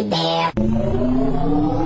There. bear.